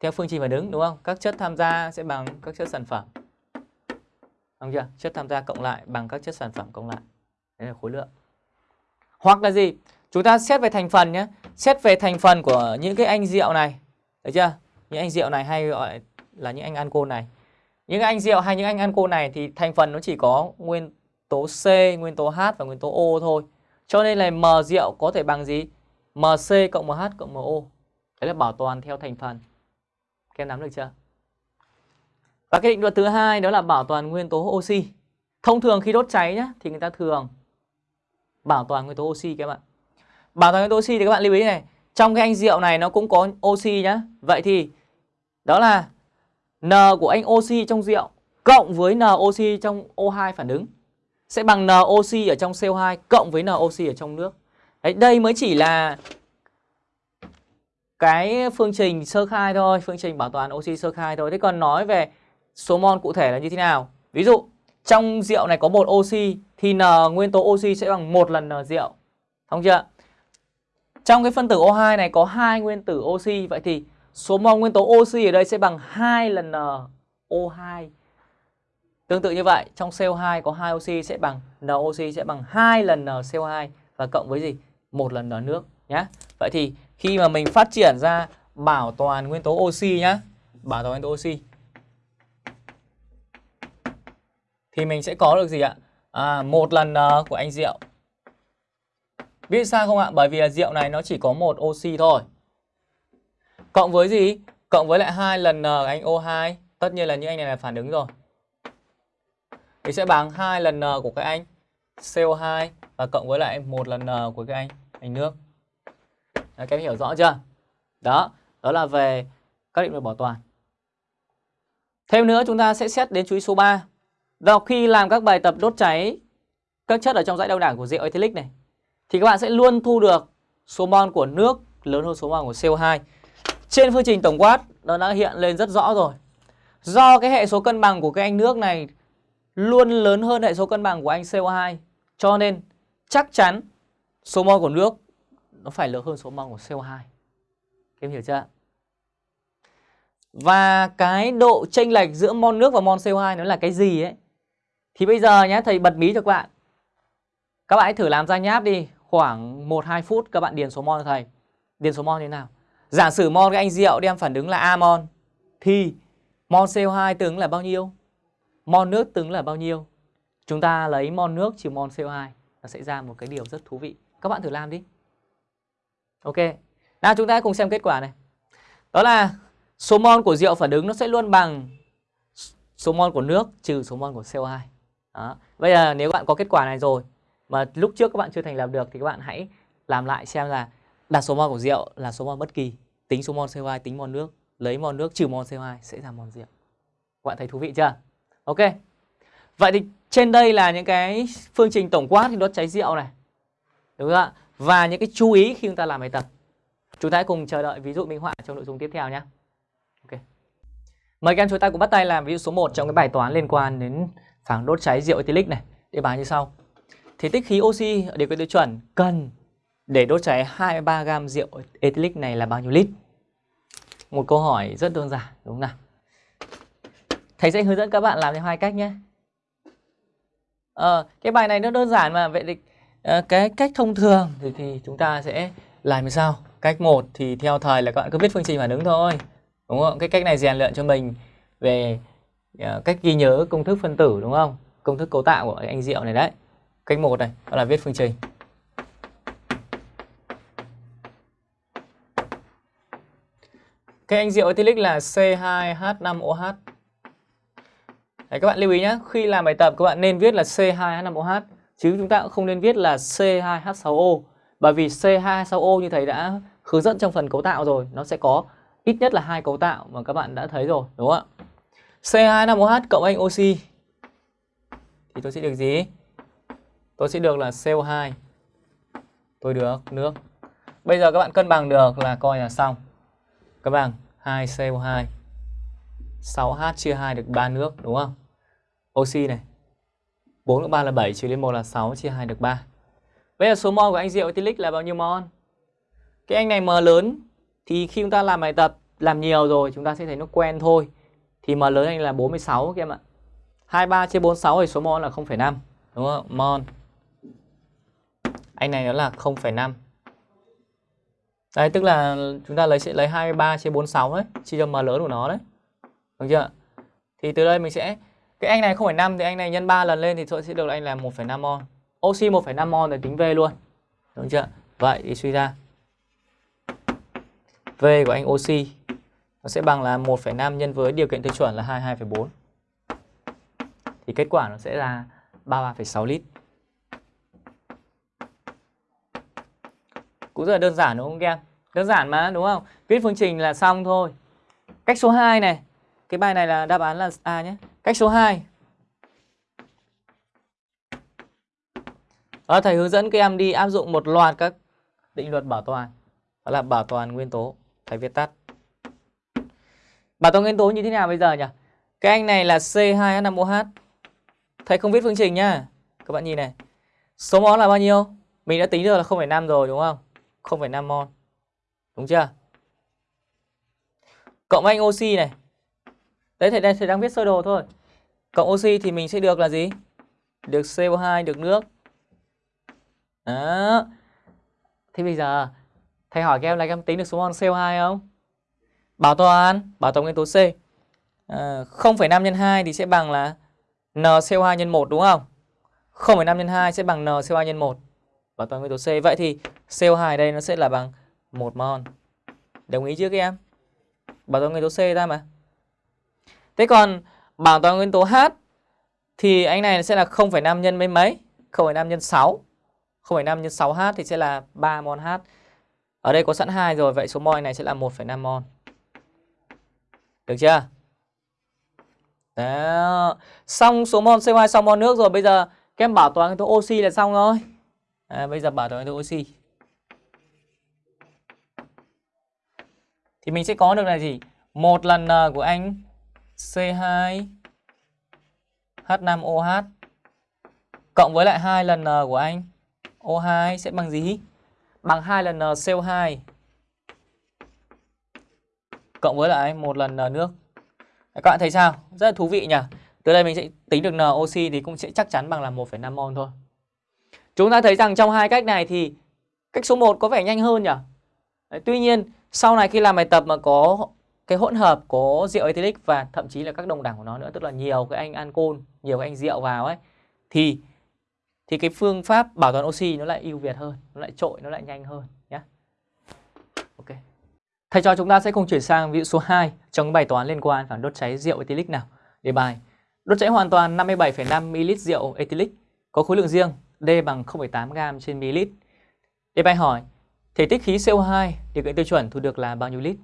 theo phương trình phản ứng đúng không? Các chất tham gia sẽ bằng các chất sản phẩm. Đúng chưa? Chất tham gia cộng lại bằng các chất sản phẩm cộng lại. Đấy là khối lượng. Hoặc là gì? Chúng ta xét về thành phần nhé. Xét về thành phần của những cái anh rượu này. Được chưa? Những anh rượu này hay gọi là những anh ancol này. Những anh rượu hay những anh ancol này thì thành phần nó chỉ có nguyên tố C, nguyên tố H và nguyên tố O thôi. Cho nên là M rượu có thể bằng gì? MC cộng MH cộng MO. Đấy là bảo toàn theo thành phần. Các em nắm được chưa? Và cái định luật thứ hai đó là bảo toàn nguyên tố oxy. Thông thường khi đốt cháy nhá thì người ta thường bảo toàn nguyên tố oxy các bạn. Bảo toàn nguyên tố oxy thì các bạn lưu ý này, trong cái anh rượu này nó cũng có oxy nhá. Vậy thì đó là N của anh oxy trong rượu cộng với N oxy trong O2 phản ứng sẽ bằng N oxy ở trong CO2 cộng với N oxy ở trong nước. Đấy, đây mới chỉ là cái phương trình sơ khai thôi, phương trình bảo toàn oxy sơ khai thôi. Thế còn nói về số mol cụ thể là như thế nào? Ví dụ trong rượu này có một oxy thì N nguyên tố oxy sẽ bằng một lần N rượu. Không chưa? Trong cái phân tử O2 này có hai nguyên tử oxy vậy thì số mol nguyên tố oxy ở đây sẽ bằng 2 lần NO2. Tương tự như vậy, trong CO2 có hai oxy sẽ bằng N oxy sẽ bằng 2 lần NCO2 và cộng với gì? một lần N nước nhé. Vậy thì khi mà mình phát triển ra bảo toàn nguyên tố oxy nhá, bảo toàn nguyên tố oxy thì mình sẽ có được gì ạ? À, một lần N của anh rượu. Biết sao không ạ? Bởi vì là rượu này nó chỉ có một oxy thôi. Cộng với gì? Cộng với lại hai lần N anh O2. Tất nhiên là những anh này là phản ứng rồi. thì sẽ bằng hai lần N của các anh CO2 và cộng với lại một lần N của các anh anh nước. Đấy, các em hiểu rõ chưa? Đó, đó là về các định luật bảo toàn. Thêm nữa chúng ta sẽ xét đến chú ý số 3. Vào khi làm các bài tập đốt cháy các chất ở trong dãy đau đảng của rượu ethylic này thì các bạn sẽ luôn thu được số mol của nước lớn hơn số mol của CO2. Trên phương trình tổng quát nó đã hiện lên rất rõ rồi. Do cái hệ số cân bằng của cái anh nước này luôn lớn hơn hệ số cân bằng của anh CO2 cho nên chắc chắn số mol của nước nó phải lớn hơn số mol của CO2. Các em hiểu chưa? Và cái độ chênh lệch giữa mol nước và mol CO2 nó là cái gì ấy? Thì bây giờ nhé, thầy bật mí cho các bạn. Các bạn hãy thử làm ra nháp đi, khoảng 1-2 phút các bạn điền số mol cho thầy. Điền số mol như thế nào? Giả sử mol cái anh rượu đem phản ứng là amon thì mol CO2 tương là bao nhiêu? Mol nước tương là bao nhiêu? Chúng ta lấy mol nước trừ mol CO2 nó sẽ ra một cái điều rất thú vị. Các bạn thử làm đi. Ok. Nào, chúng ta cùng xem kết quả này. Đó là số mol của rượu phản ứng nó sẽ luôn bằng số mol của nước trừ số mol của CO2. Đó. Bây giờ nếu bạn có kết quả này rồi mà lúc trước các bạn chưa thành lập được thì các bạn hãy làm lại xem là đặt số mol của rượu là số mol bất kỳ, tính số mol CO2 tính mol nước, lấy mol nước trừ mol CO2 sẽ ra mol rượu. Các bạn thấy thú vị chưa? Ok. Vậy thì trên đây là những cái phương trình tổng quát thì đốt cháy rượu này. Đúng không ạ? Và những cái chú ý khi chúng ta làm bài tập. Chúng ta hãy cùng chờ đợi ví dụ minh họa trong nội dung tiếp theo nhé. Ok. Mời các em chúng ta cùng bắt tay làm ví dụ số 1 trong cái bài toán liên quan đến phản đốt cháy rượu ethylic này. Để bài như sau. Thì tích khí oxy ở điều kiện tiêu chuẩn cần để đốt cháy 23 gam rượu ethylic này là bao nhiêu lít? Một câu hỏi rất đơn giản đúng không nào? Thầy sẽ hướng dẫn các bạn làm theo hai cách nhé. À, cái bài này nó đơn giản mà vậy thì à, cái cách thông thường thì, thì chúng ta sẽ làm như sau. Cách 1 thì theo thầy là các bạn cứ viết phương trình phản ứng thôi. Đúng không? Cái cách này rèn luyện cho mình về à, cách ghi nhớ công thức phân tử đúng không? Công thức cấu tạo của anh rượu này đấy. Cách 1 này, đó là viết phương trình. Cái anh rượu ethylic là C2H5OH. Đấy, các bạn lưu ý nhé, khi làm bài tập các bạn nên viết là C2H5OH chứ chúng ta cũng không nên viết là C2H6O bởi vì C2H6O như thầy đã hướng dẫn trong phần cấu tạo rồi, nó sẽ có ít nhất là hai cấu tạo mà các bạn đã thấy rồi, đúng không ạ? C2H5OH cộng anh oxy thì tôi sẽ được gì? Tôi sẽ được là CO2. Tôi được nước. Bây giờ các bạn cân bằng được là coi là xong. Cân bằng 2CO2 6H chia 2 được 3 nước đúng không? Oxy này 4 cộng 3 là 7 trừ lên 1 là 6 chia 2 được 3 Bây giờ số mol của anh rượu ethylic là bao nhiêu mol? Cái anh này M lớn thì khi chúng ta làm bài tập làm nhiều rồi chúng ta sẽ thấy nó quen thôi Thì M lớn anh là 46 các em ạ 23 chia 46 thì số mol là 0,5 đúng không? Mol anh này nó là 0,5 Đấy tức là chúng ta lấy sẽ lấy 23 chia 46 đấy Chia cho M lớn của nó đấy được chưa? Thì từ đây mình sẽ cái anh này 0,5 thì anh này nhân 3 lần lên thì tôi sẽ được là anh là 1,5 mol. Oxy 1,5 mol để tính V luôn. Đúng chưa? Vậy thì suy ra V của anh oxy nó sẽ bằng là 1,5 nhân với điều kiện tiêu chuẩn là 22,4. Thì kết quả nó sẽ là 33,6 lít. Cũng rất là đơn giản đúng không các em? Đơn giản mà đúng không? Viết phương trình là xong thôi. Cách số 2 này cái bài này là đáp án là A nhé. Cách số 2. Đó, thầy hướng dẫn các em đi áp dụng một loạt các định luật bảo toàn. Đó là bảo toàn nguyên tố. Thầy viết tắt. Bảo toàn nguyên tố như thế nào bây giờ nhỉ? Cái anh này là C2H5OH. Thầy không viết phương trình nhá. Các bạn nhìn này. Số mol là bao nhiêu? Mình đã tính được là 0,5 rồi đúng không? 0,5 mol. Đúng chưa? Cộng anh oxy này. Đấy thầy, đây, thầy đang viết sơ đồ thôi. Cộng oxy thì mình sẽ được là gì? Được CO2, được nước. Đó. Thế bây giờ thầy hỏi các em là các em tính được số mol CO2 không? Bảo toàn, bảo toàn nguyên tố C. Ờ, à, 0,5 nhân 2 thì sẽ bằng là NCO2 nhân 1 đúng không? 0,5 nhân 2 sẽ bằng NCO2 nhân 1 và toàn nguyên tố C. Vậy thì CO2 đây nó sẽ là bằng 1 mol. Đồng ý chưa các em? Bảo toàn nguyên tố C ra mà. Thế còn bảo toàn nguyên tố H thì anh này sẽ là 0,5 nhân mấy mấy? 0,5 nhân 6. 0,5 nhân 6H thì sẽ là 3 mol H. Ở đây có sẵn 2 rồi, vậy số mol này sẽ là 1,5 mol. Được chưa? Đó. Xong số mol CO2 xong mol nước rồi, bây giờ các em bảo toàn nguyên tố oxy là xong rồi. À, bây giờ bảo tồn cái oxy. Thì mình sẽ có được là gì? Một lần N của anh C2 H5OH cộng với lại hai lần N của anh O2 sẽ bằng gì? Bằng hai lần ờ, N CO2 cộng với lại một lần N nước. Các bạn thấy sao? Rất là thú vị nhỉ? Từ đây mình sẽ tính được N oxy thì cũng sẽ chắc chắn bằng là 1,5 mol thôi. Chúng ta thấy rằng trong hai cách này thì cách số 1 có vẻ nhanh hơn nhỉ? Đấy, tuy nhiên sau này khi làm bài tập mà có cái hỗn hợp có rượu ethylic và thậm chí là các đồng đẳng của nó nữa tức là nhiều cái anh ancol, nhiều cái anh rượu vào ấy thì thì cái phương pháp bảo toàn oxy nó lại ưu việt hơn, nó lại trội, nó lại nhanh hơn nhé. Ok. Thầy cho chúng ta sẽ cùng chuyển sang ví dụ số 2 trong cái bài toán liên quan phản đốt cháy rượu ethylic nào. Đề bài đốt cháy hoàn toàn 57,5 ml rượu ethylic có khối lượng riêng D bằng 0,8 g trên ml. Đề bài hỏi thể tích khí CO2 điều kiện tiêu chuẩn thu được là bao nhiêu lít?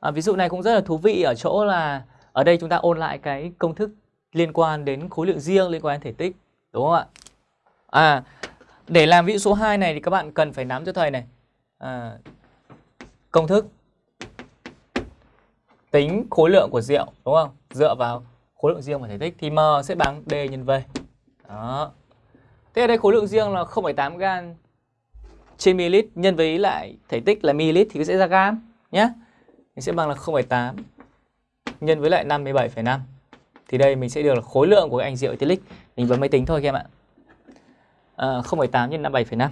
À, ví dụ này cũng rất là thú vị ở chỗ là ở đây chúng ta ôn lại cái công thức liên quan đến khối lượng riêng liên quan đến thể tích đúng không ạ? À để làm ví dụ số 2 này thì các bạn cần phải nắm cho thầy này. À, công thức tính khối lượng của rượu đúng không? Dựa vào khối lượng riêng và thể tích thì M sẽ bằng D nhân V. Đó. Thế ở đây khối lượng riêng là 0,8 gam trên ml nhân với lại thể tích là ml thì sẽ ra gam nhé Mình sẽ bằng là 0,8 nhân với lại 57,5 thì đây mình sẽ được là khối lượng của cái anh rượu ethylic mình bấm máy tính thôi các em ạ. À, 0,8 nhân 57,5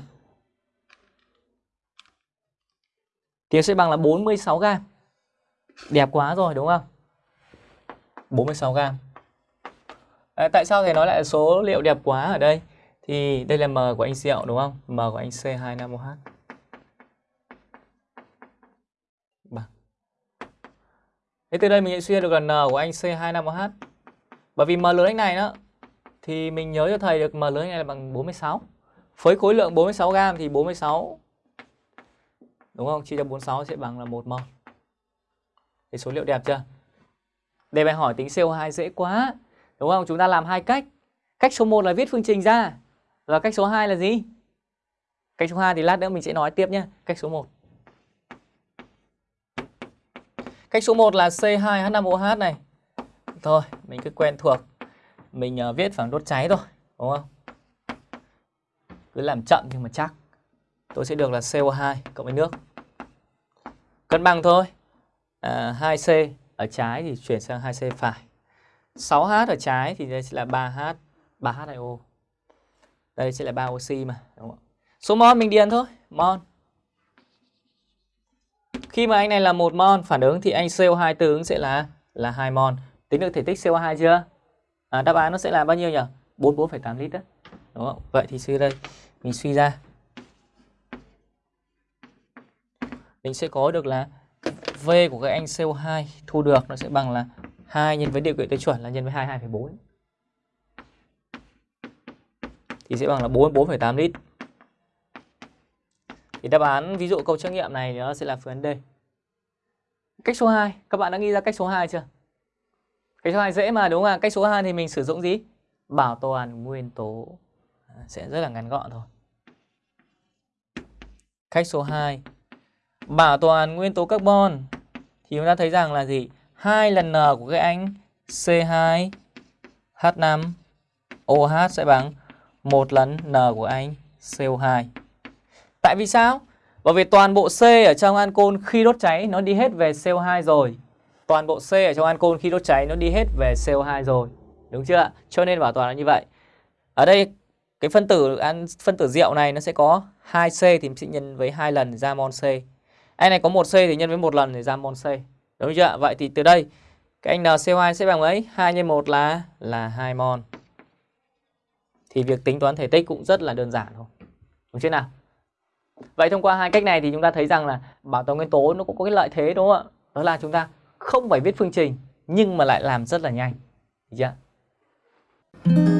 thì sẽ bằng là 46 gam đẹp quá rồi đúng không? 46 gam à, tại sao thầy nói lại số liệu đẹp quá ở đây? Thì đây là M của anh Diệu đúng không M của anh C25OH vâng. Thế từ đây mình sẽ suy ra được là N của anh C25OH. Bởi vì M lớn anh này đó, thì mình nhớ cho thầy được M lớn anh này là bằng 46. Với khối lượng 46 g thì 46 đúng không? Chia cho 46 sẽ bằng là 1 mol. Thì số liệu đẹp chưa? Đề bài hỏi tính CO2 dễ quá. Đúng không? Chúng ta làm hai cách. Cách số 1 là viết phương trình ra. Và cách số 2 là gì? Cách số 2 thì lát nữa mình sẽ nói tiếp nhé. Cách số 1. Cách số 1 là C2H5OH này. Thôi, mình cứ quen thuộc. Mình uh, viết phẳng đốt cháy thôi, đúng không? Cứ làm chậm nhưng mà chắc. Tôi sẽ được là CO2 cộng với nước. Cân bằng thôi. À, 2C ở trái thì chuyển sang 2C phải. 6H ở trái thì đây sẽ là 3H, 3H2O. Đây sẽ là 3 oxy mà, đúng không? Số mol mình điền thôi, mol. Khi mà anh này là một mol phản ứng thì anh CO2 tương ứng sẽ là là 2 mol. Tính được thể tích CO2 chưa? À, đáp án nó sẽ là bao nhiêu nhỉ? 44,8 lít đó. Đúng không? Vậy thì suy đây mình suy ra mình sẽ có được là V của các anh CO2 thu được nó sẽ bằng là 2 nhân với điều kiện tiêu chuẩn là nhân với 22,4. Thì sẽ bằng là 44,8 lít. Thì đáp án ví dụ câu trắc nghiệm này nó sẽ là phương án D. Cách số 2, các bạn đã nghĩ ra cách số 2 chưa? Cách số 2 dễ mà đúng không ạ? Cách số 2 thì mình sử dụng gì? Bảo toàn nguyên tố. À, sẽ rất là ngắn gọn thôi. Cách số 2. Bảo toàn nguyên tố carbon thì chúng ta thấy rằng là gì? hai lần N của cái anh C2 H5 OH sẽ bằng một lần N của anh CO2. Tại vì sao? Bởi vì toàn bộ C ở trong ancol khi đốt cháy nó đi hết về CO2 rồi. Toàn bộ C ở trong ancol khi đốt cháy nó đi hết về CO2 rồi. Đúng chưa ạ? Cho nên bảo toàn là như vậy. Ở đây, cái phân tử phân tử rượu này nó sẽ có 2C thì sẽ nhân với hai lần ra mol C. Anh này có 1C thì nhân với một lần để ra mol C. Đúng chưa ạ? Vậy thì từ đây, cái anh NCO2 sẽ bằng mấy? 2 nhân 1 là là 2 mol. Thì việc tính toán thể tích cũng rất là đơn giản thôi. Đúng chưa nào? Vậy thông qua hai cách này thì chúng ta thấy rằng là bảo toàn nguyên tố nó cũng có cái lợi thế, đúng không ạ? Đó là chúng ta không phải viết phương trình, nhưng mà lại làm rất là nhanh. Được chưa?